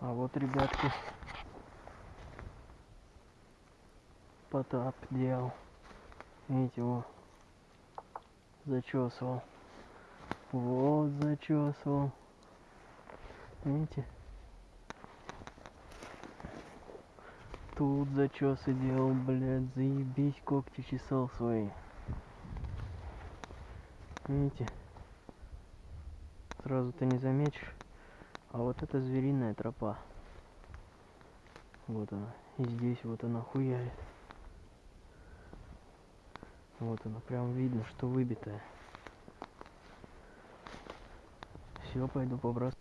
А вот, ребятки, Потап делал. Видите, его зачесывал. Вот зачесывал. Видите? Тут зачесы делал, блядь, заебись, когти чесал свои. Видите? Сразу ты не заметишь. А вот это звериная тропа. Вот она. И здесь вот она хуярит. Вот она. Прям видно, что выбитая. Все, пойду. Какая-то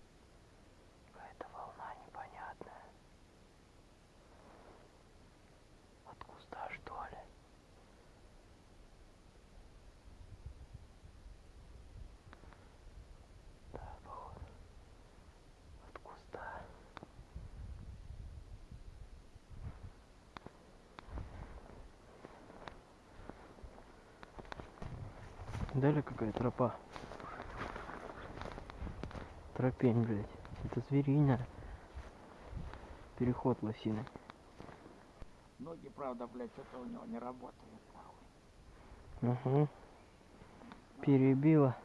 Далее какая тропа? Тропень, блядь. Это звериная. Переход лосины. Ноги, правда, блядь, что-то у него не работают. нахуй. Угу. Перебило.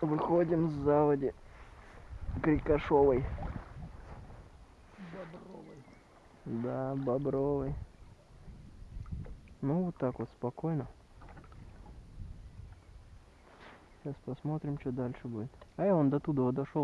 Выходим с заводи Крикошовой. Бобровый. Да, Бобровой. Ну, вот так вот спокойно. Сейчас посмотрим, что дальше будет. А я вон до туда дошел.